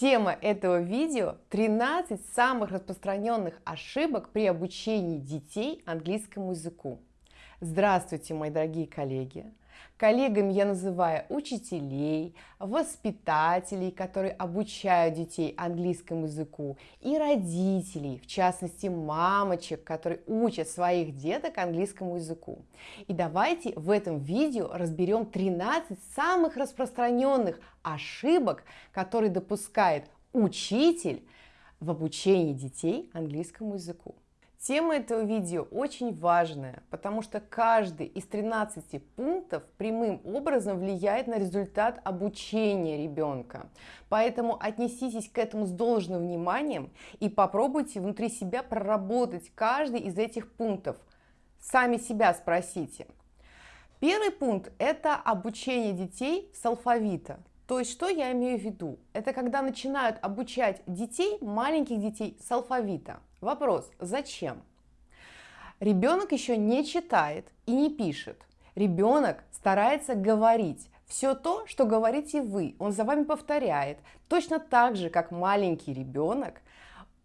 Тема этого видео 13 самых распространенных ошибок при обучении детей английскому языку. Здравствуйте, мои дорогие коллеги! Коллегами я называю учителей, воспитателей, которые обучают детей английскому языку, и родителей, в частности мамочек, которые учат своих деток английскому языку. И давайте в этом видео разберем 13 самых распространенных ошибок, которые допускает учитель в обучении детей английскому языку. Тема этого видео очень важная, потому что каждый из 13 пунктов прямым образом влияет на результат обучения ребенка. Поэтому отнеситесь к этому с должным вниманием и попробуйте внутри себя проработать каждый из этих пунктов. Сами себя спросите. Первый пункт – это обучение детей с алфавита. То есть, что я имею в виду? Это когда начинают обучать детей, маленьких детей с алфавита. Вопрос, зачем? Ребенок еще не читает и не пишет. Ребенок старается говорить все то, что говорите вы. Он за вами повторяет. Точно так же, как маленький ребенок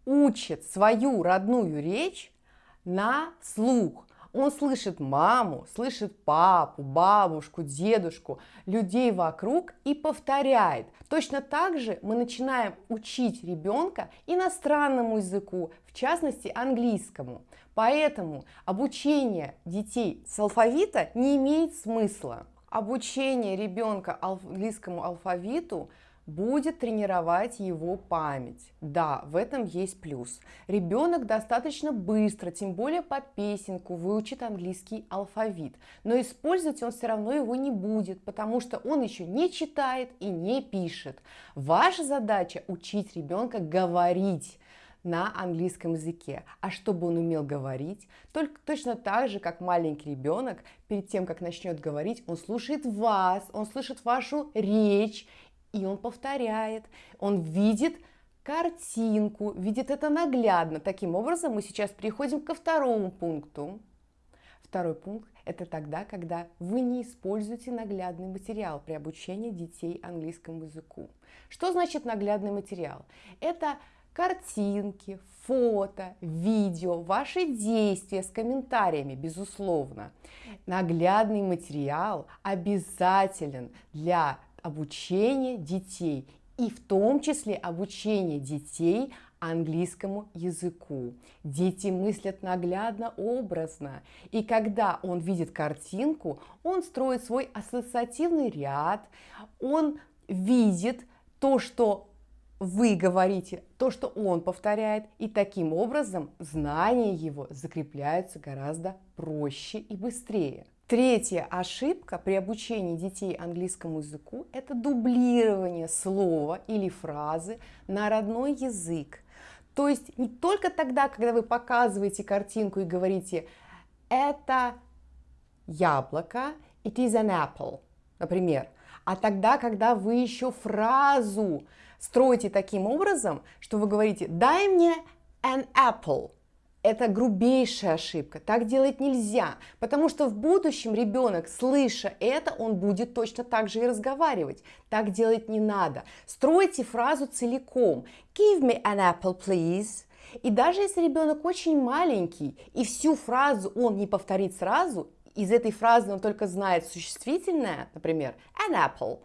учит свою родную речь на слух. Он слышит маму, слышит папу, бабушку, дедушку, людей вокруг и повторяет. Точно так же мы начинаем учить ребенка иностранному языку, в частности английскому. Поэтому обучение детей с алфавита не имеет смысла. Обучение ребенка английскому алфавиту – будет тренировать его память. Да, в этом есть плюс. Ребенок достаточно быстро, тем более под песенку, выучит английский алфавит. Но использовать он все равно его не будет, потому что он еще не читает и не пишет. Ваша задача учить ребенка говорить на английском языке. А чтобы он умел говорить, только точно так же, как маленький ребенок, перед тем, как начнет говорить, он слушает вас, он слышит вашу речь, и он повторяет, он видит картинку, видит это наглядно. Таким образом, мы сейчас переходим ко второму пункту. Второй пункт – это тогда, когда вы не используете наглядный материал при обучении детей английскому языку. Что значит наглядный материал? Это картинки, фото, видео, ваши действия с комментариями, безусловно. Наглядный материал обязателен для обучение детей и в том числе обучение детей английскому языку. Дети мыслят наглядно, образно. И когда он видит картинку, он строит свой ассоциативный ряд, он видит то, что вы говорите, то, что он повторяет, и таким образом знания его закрепляются гораздо проще и быстрее. Третья ошибка при обучении детей английскому языку – это дублирование слова или фразы на родной язык. То есть не только тогда, когда вы показываете картинку и говорите «это яблоко», «it is an apple», например, а тогда, когда вы еще фразу строите таким образом, что вы говорите «дай мне an apple», это грубейшая ошибка. Так делать нельзя, потому что в будущем ребенок, слыша это, он будет точно так же и разговаривать. Так делать не надо. Стройте фразу целиком. Give me an apple, please. И даже если ребенок очень маленький и всю фразу он не повторит сразу, из этой фразы он только знает существительное, например, an apple,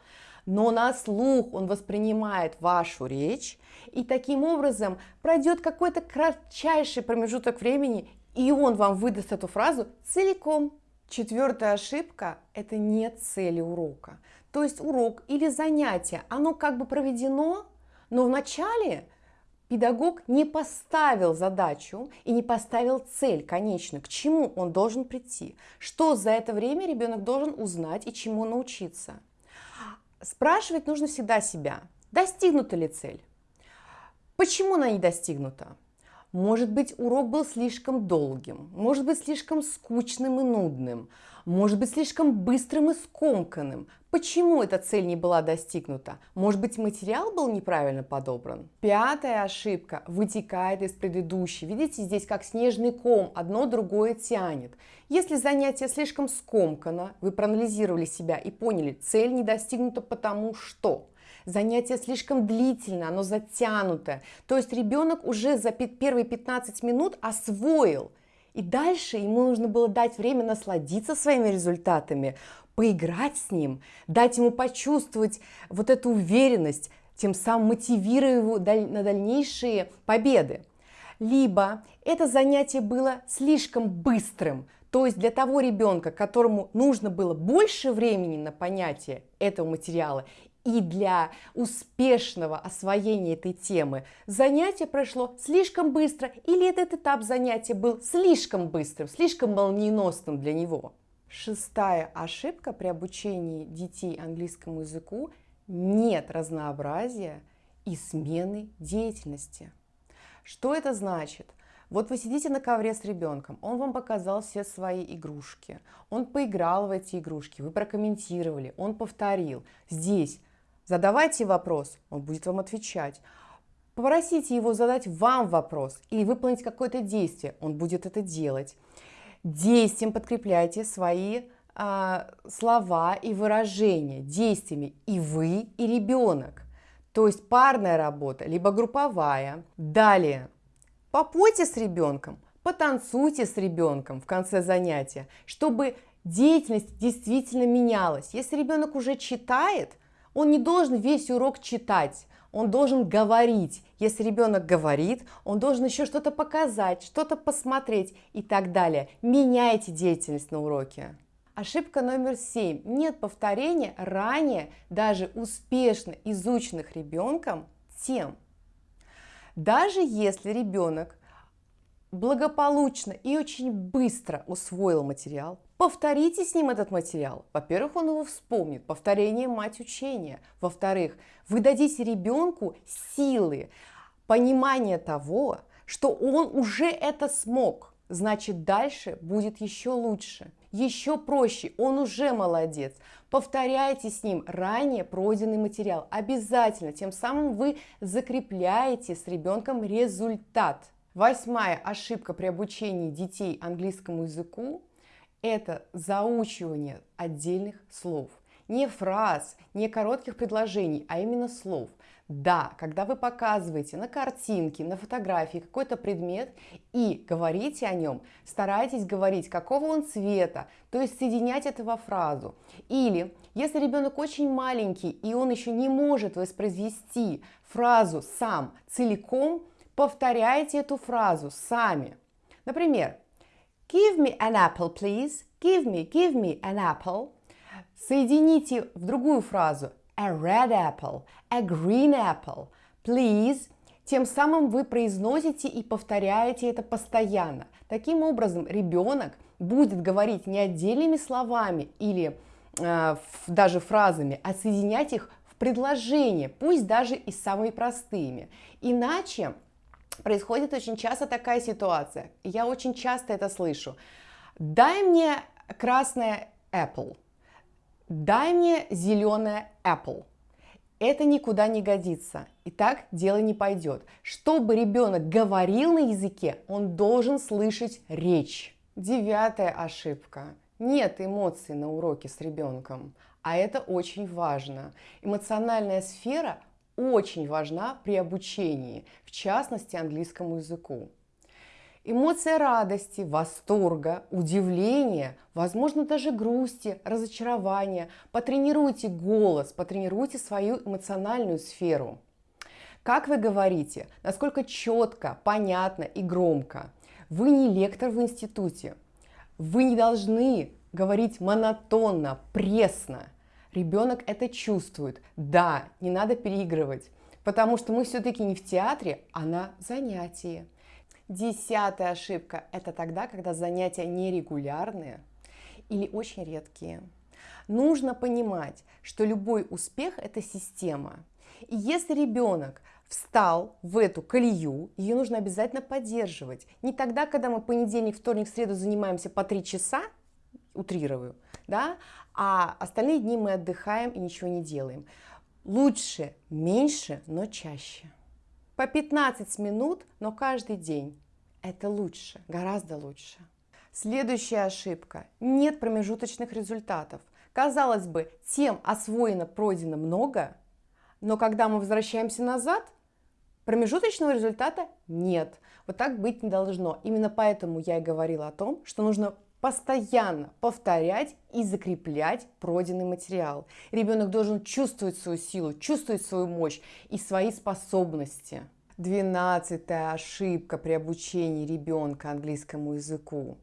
но на слух он воспринимает вашу речь, и таким образом пройдет какой-то кратчайший промежуток времени, и он вам выдаст эту фразу целиком. Четвертая ошибка – это не цели урока. То есть урок или занятие, оно как бы проведено, но вначале педагог не поставил задачу и не поставил цель конечную, к чему он должен прийти, что за это время ребенок должен узнать и чему научиться. Спрашивать нужно всегда себя, достигнута ли цель, почему она не достигнута. Может быть, урок был слишком долгим, может быть, слишком скучным и нудным, может быть, слишком быстрым и скомканным. Почему эта цель не была достигнута? Может быть, материал был неправильно подобран? Пятая ошибка вытекает из предыдущей. Видите, здесь как снежный ком, одно другое тянет. Если занятие слишком скомкано, вы проанализировали себя и поняли, цель не достигнута потому что. занятие слишком длительное, оно затянутое. То есть ребенок уже за первые 15 минут освоил. И дальше ему нужно было дать время насладиться своими результатами, поиграть с ним, дать ему почувствовать вот эту уверенность, тем самым мотивируя его на дальнейшие победы. Либо это занятие было слишком быстрым, то есть для того ребенка, которому нужно было больше времени на понятие этого материала и для успешного освоения этой темы занятие прошло слишком быстро или этот этап занятия был слишком быстрым, слишком молниеносным для него. Шестая ошибка при обучении детей английскому языку – нет разнообразия и смены деятельности. Что это значит? Вот вы сидите на ковре с ребенком, он вам показал все свои игрушки, он поиграл в эти игрушки, вы прокомментировали, он повторил. Здесь задавайте вопрос, он будет вам отвечать. Попросите его задать вам вопрос или выполнить какое-то действие, он будет это делать. Действием подкрепляйте свои а, слова и выражения действиями и вы, и ребенок. То есть парная работа, либо групповая. Далее Попойте с ребенком, потанцуйте с ребенком в конце занятия, чтобы деятельность действительно менялась. Если ребенок уже читает, он не должен весь урок читать, он должен говорить. Если ребенок говорит, он должен еще что-то показать, что-то посмотреть и так далее. Меняйте деятельность на уроке. Ошибка номер семь. Нет повторения ранее даже успешно изученных ребенком тем. Даже если ребенок благополучно и очень быстро усвоил материал, повторите с ним этот материал. Во-первых, он его вспомнит, повторение – мать учения. Во-вторых, вы дадите ребенку силы, понимание того, что он уже это смог, значит дальше будет еще лучше, еще проще, он уже молодец. Повторяйте с ним ранее пройденный материал. Обязательно. Тем самым вы закрепляете с ребенком результат. Восьмая ошибка при обучении детей английскому языку – это заучивание отдельных слов. Не фраз, не коротких предложений, а именно слов. Да, когда вы показываете на картинке, на фотографии какой-то предмет и говорите о нем, старайтесь говорить, какого он цвета, то есть соединять это во фразу. Или, если ребенок очень маленький и он еще не может воспроизвести фразу сам целиком, повторяйте эту фразу сами. Например, give me an apple, please. Give me, give me an apple. Соедините в другую фразу a red apple, a green apple, please. Тем самым вы произносите и повторяете это постоянно. Таким образом, ребенок будет говорить не отдельными словами или э, даже фразами, а соединять их в предложение, пусть даже и самыми простыми. Иначе происходит очень часто такая ситуация. Я очень часто это слышу. Дай мне красное apple дай мне зеленое apple. Это никуда не годится. И так дело не пойдет. Чтобы ребенок говорил на языке, он должен слышать речь. Девятая ошибка. Нет эмоций на уроке с ребенком. А это очень важно. Эмоциональная сфера очень важна при обучении, в частности английскому языку. Эмоция радости, восторга, удивления, возможно даже грусти, разочарования. Потренируйте голос, потренируйте свою эмоциональную сферу. Как вы говорите, насколько четко, понятно и громко. Вы не лектор в институте. Вы не должны говорить монотонно, пресно. Ребенок это чувствует. Да, не надо переигрывать, потому что мы все-таки не в театре, а на занятии. Десятая ошибка – это тогда, когда занятия нерегулярные или очень редкие. Нужно понимать, что любой успех – это система. И если ребенок встал в эту колею, ее нужно обязательно поддерживать. Не тогда, когда мы понедельник, вторник, среду занимаемся по три часа, утрирую, да, а остальные дни мы отдыхаем и ничего не делаем. Лучше меньше, но чаще. По 15 минут, но каждый день. Это лучше, гораздо лучше. Следующая ошибка. Нет промежуточных результатов. Казалось бы, тем освоено, пройдено много, Но когда мы возвращаемся назад, промежуточного результата нет. Вот так быть не должно. Именно поэтому я и говорила о том, что нужно постоянно повторять и закреплять пройденный материал. Ребенок должен чувствовать свою силу, чувствовать свою мощь и свои способности. Двенадцатая ошибка при обучении ребенка английскому языку.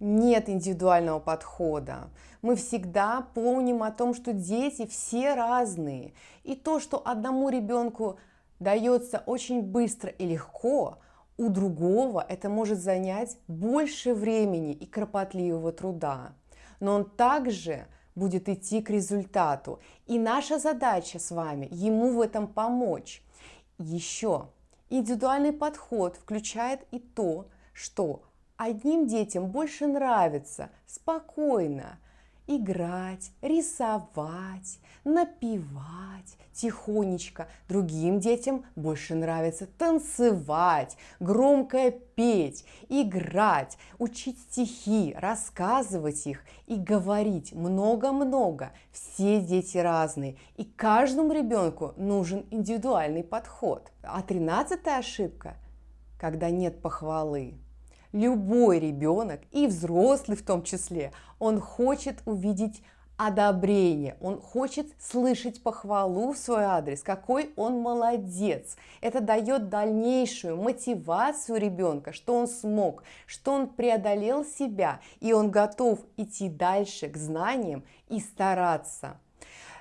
Нет индивидуального подхода. Мы всегда помним о том, что дети все разные. И то, что одному ребенку дается очень быстро и легко, у другого это может занять больше времени и кропотливого труда. Но он также будет идти к результату. И наша задача с вами ему в этом помочь. Еще индивидуальный подход включает и то, что одним детям больше нравится спокойно играть, рисовать, напевать тихонечко. Другим детям больше нравится танцевать, громко петь, играть, учить стихи, рассказывать их и говорить много-много. Все дети разные, и каждому ребенку нужен индивидуальный подход. А тринадцатая ошибка, когда нет похвалы. Любой ребенок, и взрослый в том числе, он хочет увидеть одобрение, он хочет слышать похвалу в свой адрес, какой он молодец. Это дает дальнейшую мотивацию ребенка, что он смог, что он преодолел себя, и он готов идти дальше к знаниям и стараться.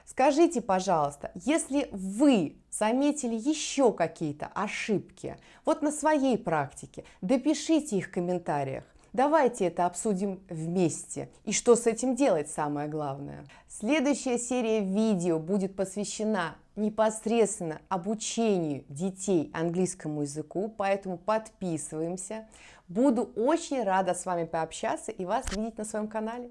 Скажите, пожалуйста, если вы заметили еще какие-то ошибки, вот на своей практике, допишите их в комментариях. Давайте это обсудим вместе. И что с этим делать, самое главное. Следующая серия видео будет посвящена непосредственно обучению детей английскому языку, поэтому подписываемся. Буду очень рада с вами пообщаться и вас видеть на своем канале.